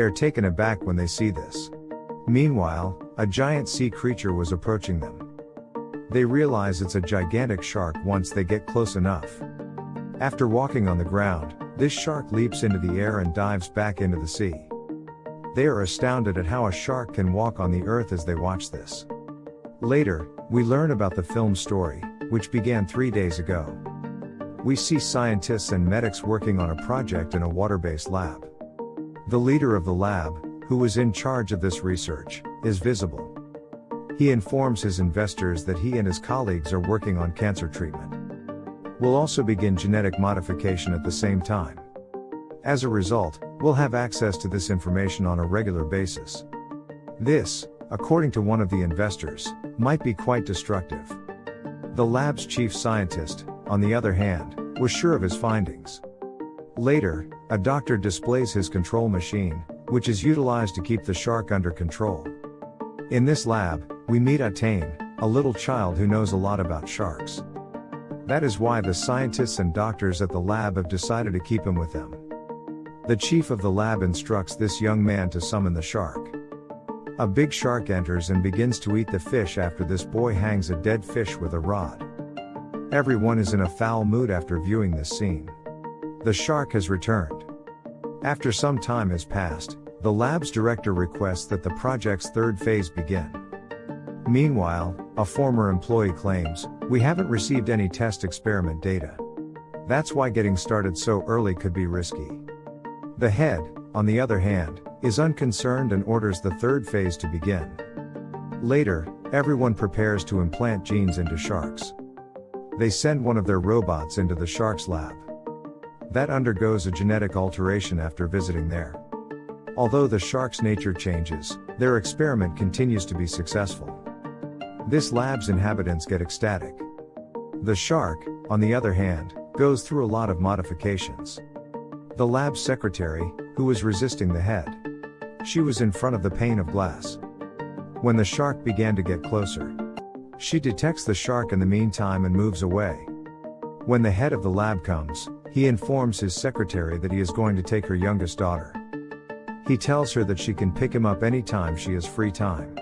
They are taken aback when they see this. Meanwhile, a giant sea creature was approaching them. They realize it's a gigantic shark once they get close enough. After walking on the ground, this shark leaps into the air and dives back into the sea. They are astounded at how a shark can walk on the earth as they watch this. Later, we learn about the film story, which began three days ago. We see scientists and medics working on a project in a water based lab. The leader of the lab, who was in charge of this research, is visible. He informs his investors that he and his colleagues are working on cancer treatment. We'll also begin genetic modification at the same time. As a result, we'll have access to this information on a regular basis. This, according to one of the investors, might be quite destructive. The lab's chief scientist, on the other hand, was sure of his findings. Later, a doctor displays his control machine, which is utilized to keep the shark under control. In this lab, we meet Atane, a little child who knows a lot about sharks. That is why the scientists and doctors at the lab have decided to keep him with them. The chief of the lab instructs this young man to summon the shark. A big shark enters and begins to eat the fish after this boy hangs a dead fish with a rod. Everyone is in a foul mood after viewing this scene. The shark has returned. After some time has passed, the lab's director requests that the project's third phase begin. Meanwhile, a former employee claims, we haven't received any test experiment data. That's why getting started so early could be risky. The head, on the other hand, is unconcerned and orders the third phase to begin. Later, everyone prepares to implant genes into sharks. They send one of their robots into the shark's lab. That undergoes a genetic alteration after visiting there. Although the shark's nature changes, their experiment continues to be successful. This lab's inhabitants get ecstatic. The shark, on the other hand, goes through a lot of modifications. The lab's secretary, who was resisting the head, she was in front of the pane of glass. When the shark began to get closer, she detects the shark in the meantime and moves away. When the head of the lab comes, he informs his secretary that he is going to take her youngest daughter. He tells her that she can pick him up anytime she has free time.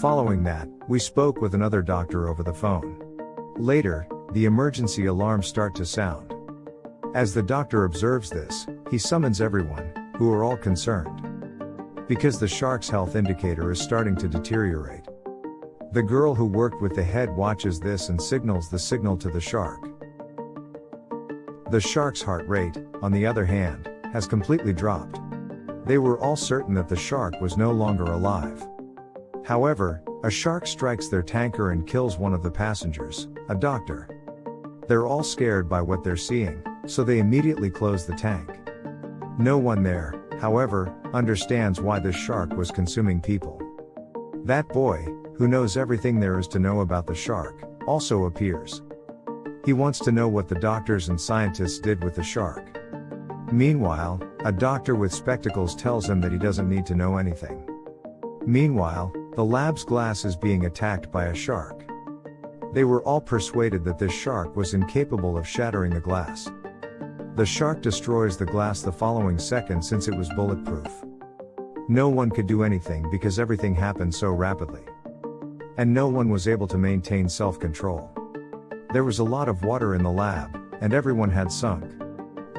Following that, we spoke with another doctor over the phone. Later, the emergency alarms start to sound. As the doctor observes this, he summons everyone, who are all concerned because the shark's health indicator is starting to deteriorate. The girl who worked with the head watches this and signals the signal to the shark. The shark's heart rate, on the other hand, has completely dropped. They were all certain that the shark was no longer alive. However, a shark strikes their tanker and kills one of the passengers, a doctor. They're all scared by what they're seeing, so they immediately close the tank. No one there, however, understands why this shark was consuming people. That boy, who knows everything there is to know about the shark, also appears. He wants to know what the doctors and scientists did with the shark. Meanwhile, a doctor with spectacles tells him that he doesn't need to know anything. Meanwhile, the lab's glass is being attacked by a shark. They were all persuaded that this shark was incapable of shattering the glass. The shark destroys the glass the following second since it was bulletproof. No one could do anything because everything happened so rapidly. And no one was able to maintain self control. There was a lot of water in the lab, and everyone had sunk.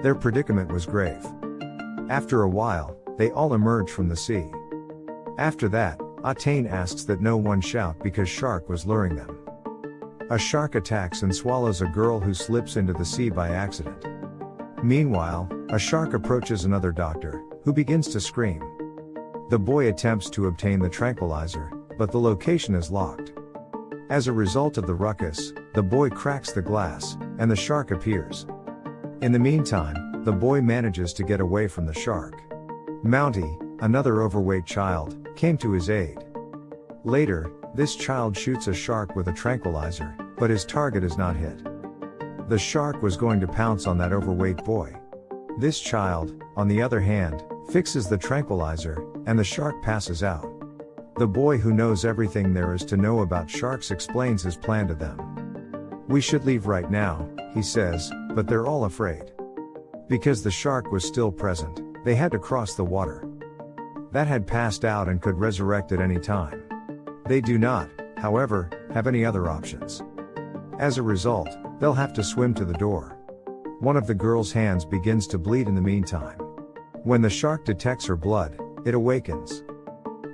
Their predicament was grave. After a while, they all emerged from the sea. After that, Atane asks that no one shout because Shark was luring them. A shark attacks and swallows a girl who slips into the sea by accident. Meanwhile, a shark approaches another doctor, who begins to scream. The boy attempts to obtain the tranquilizer, but the location is locked. As a result of the ruckus, the boy cracks the glass, and the shark appears. In the meantime, the boy manages to get away from the shark. Mounty, another overweight child, came to his aid. Later, this child shoots a shark with a tranquilizer, but his target is not hit. The shark was going to pounce on that overweight boy. This child, on the other hand, fixes the tranquilizer, and the shark passes out. The boy who knows everything there is to know about sharks explains his plan to them. We should leave right now, he says, but they're all afraid. Because the shark was still present, they had to cross the water. that had passed out and could resurrect at any time. They do not, however, have any other options. As a result, they'll have to swim to the door. One of the girl's hands begins to bleed in the meantime. When the shark detects her blood, it awakens.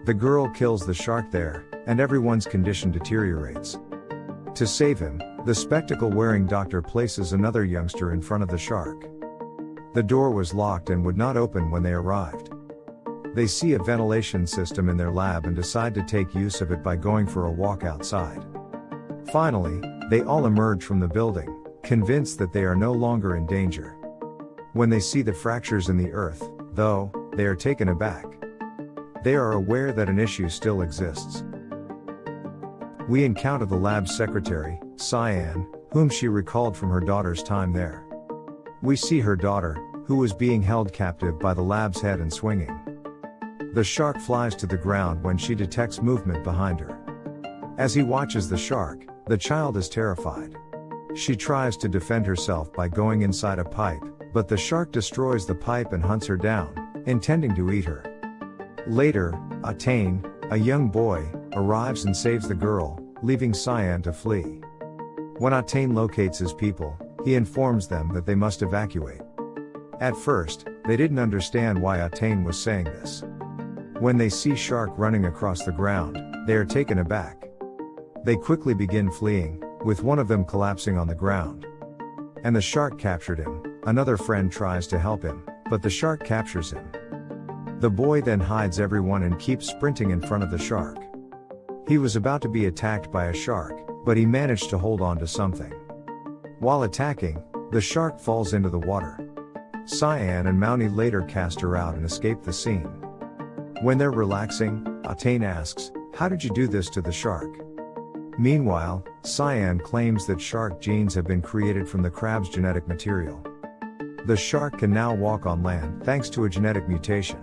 The girl kills the shark there, and everyone's condition deteriorates. To save him, the spectacle wearing doctor places another youngster in front of the shark. The door was locked and would not open when they arrived. They see a ventilation system in their lab and decide to take use of it by going for a walk outside. Finally, they all emerge from the building, convinced that they are no longer in danger. When they see the fractures in the earth, though, they are taken aback. They are aware that an issue still exists. We encounter the lab's secretary, Cyan, whom she recalled from her daughter's time there. We see her daughter, who was being held captive by the lab's head and swinging. The shark flies to the ground when she detects movement behind her. As he watches the shark, the child is terrified. She tries to defend herself by going inside a pipe, but the shark destroys the pipe and hunts her down, intending to eat her. Later, Atane, a young boy, arrives and saves the girl, leaving Cyan to flee. When Atane locates his people, he informs them that they must evacuate. At first, they didn't understand why Atane was saying this. When they see Shark running across the ground, they are taken aback. They quickly begin fleeing, with one of them collapsing on the ground. And the shark captured him, another friend tries to help him, but the shark captures him. The boy then hides everyone and keeps sprinting in front of the shark. He was about to be attacked by a shark, but he managed to hold on to something. While attacking, the shark falls into the water. Cyan and Mountie later cast her out and escape the scene. When they're relaxing, Atane asks, How did you do this to the shark? Meanwhile, Cyan claims that shark genes have been created from the crab's genetic material. The shark can now walk on land thanks to a genetic mutation.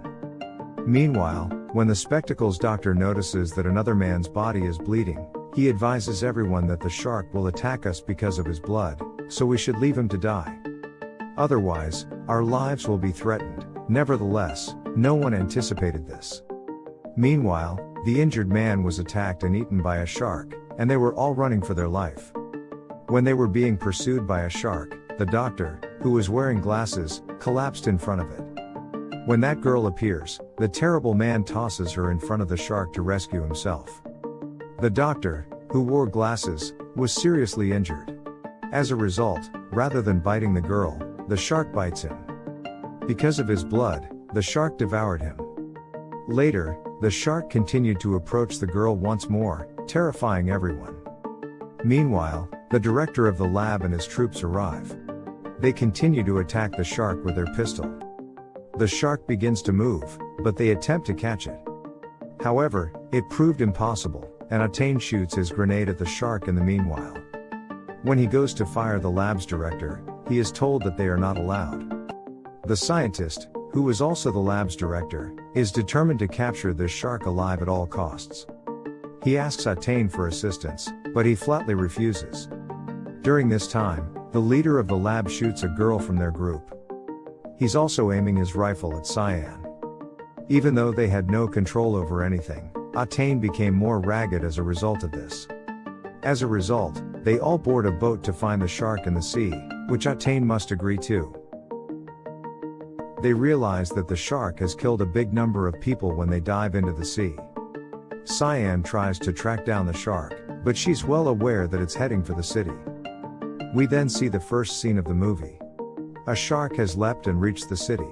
Meanwhile, when the spectacles doctor notices that another man's body is bleeding, he advises everyone that the shark will attack us because of his blood, so we should leave him to die. Otherwise, our lives will be threatened. Nevertheless, no one anticipated this. Meanwhile, the injured man was attacked and eaten by a shark, and they were all running for their life. When they were being pursued by a shark, the doctor, who was wearing glasses, collapsed in front of it. When that girl appears, the terrible man tosses her in front of the shark to rescue himself. The doctor, who wore glasses, was seriously injured. As a result, rather than biting the girl, the shark bites him. Because of his blood, the shark devoured him. Later, the shark continued to approach the girl once more, terrifying everyone. Meanwhile, the director of the lab and his troops arrive. They continue to attack the shark with their pistol. The shark begins to move, but they attempt to catch it. However, it proved impossible, and Atane shoots his grenade at the shark in the meanwhile. When he goes to fire the lab's director, he is told that they are not allowed. The scientist, who was also the lab's director, is determined to capture this shark alive at all costs. He asks Atane for assistance, but he flatly refuses. During this time, the leader of the lab shoots a girl from their group. He's also aiming his rifle at Cyan. Even though they had no control over anything, Atane became more ragged as a result of this. As a result, they all board a boat to find the shark in the sea, which Atane must agree to. They realize that the shark has killed a big number of people when they dive into the sea. Cyan tries to track down the shark, but she's well aware that it's heading for the city. We then see the first scene of the movie. A shark has leapt and reached the city.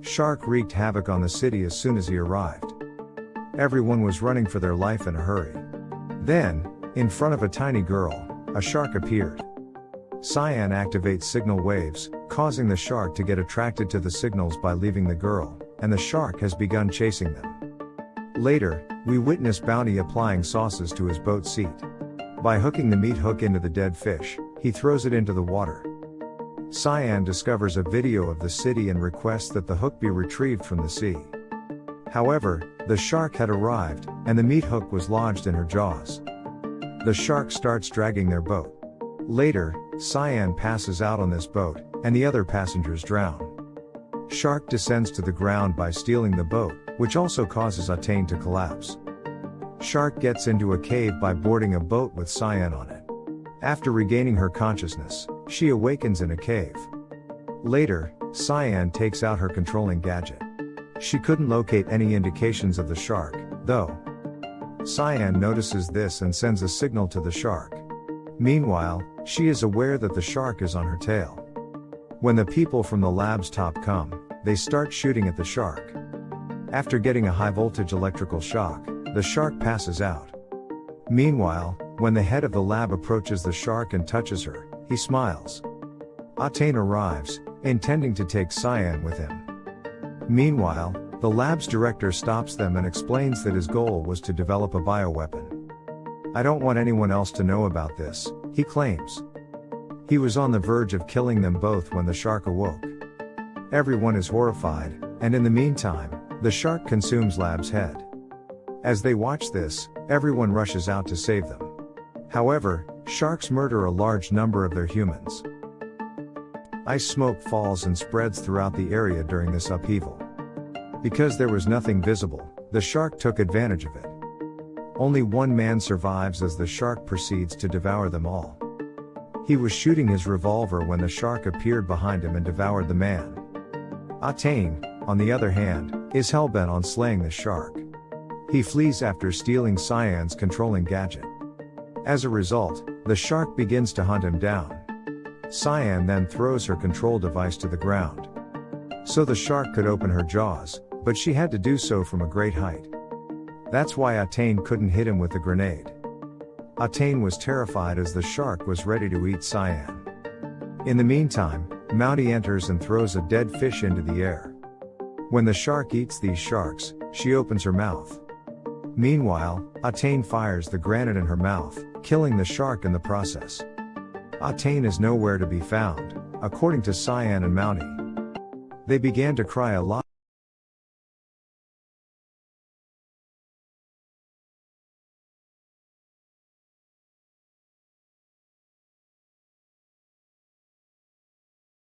Shark wreaked havoc on the city as soon as he arrived. Everyone was running for their life in a hurry. Then, in front of a tiny girl, a shark appeared. Cyan activates signal waves, causing the shark to get attracted to the signals by leaving the girl, and the shark has begun chasing them. Later, we witness Bounty applying sauces to his boat seat. By hooking the meat hook into the dead fish, he throws it into the water. Cyan discovers a video of the city and requests that the hook be retrieved from the sea. However, the shark had arrived, and the meat hook was lodged in her jaws. The shark starts dragging their boat. Later, Cyan passes out on this boat, and the other passengers drown. Shark descends to the ground by stealing the boat, which also causes Atane to collapse. Shark gets into a cave by boarding a boat with Cyan on it. After regaining her consciousness, she awakens in a cave. Later, Cyan takes out her controlling gadget. She couldn't locate any indications of the shark, though. Cyan notices this and sends a signal to the shark. Meanwhile, she is aware that the shark is on her tail. When the people from the lab's top come, they start shooting at the shark. After getting a high voltage electrical shock, the shark passes out. Meanwhile, when the head of the lab approaches the shark and touches her, he smiles. Atane arrives, intending to take Cyan with him. Meanwhile, the lab's director stops them and explains that his goal was to develop a bioweapon. I don't want anyone else to know about this, he claims. He was on the verge of killing them both when the shark awoke. Everyone is horrified, and in the meantime, the shark consumes Lab's head. As they watch this, everyone rushes out to save them. However, sharks murder a large number of their humans. Ice smoke falls and spreads throughout the area during this upheaval. Because there was nothing visible, the shark took advantage of it. Only one man survives as the shark proceeds to devour them all. He was shooting his revolver when the shark appeared behind him and devoured the man. Atane, on the other hand, is hellbent on slaying the shark. He flees after stealing Cyan's controlling gadget. As a result, the shark begins to hunt him down. Cyan then throws her control device to the ground. So the shark could open her jaws, but she had to do so from a great height. That's why Atane couldn't hit him with the grenade. Atane was terrified as the shark was ready to eat Cyan. In the meantime, Mountie enters and throws a dead fish into the air. When the shark eats these sharks, she opens her mouth. Meanwhile, Atane fires the granite in her mouth, killing the shark in the process. Atane is nowhere to be found, according to Cyan and Mountie. They began to cry a lot.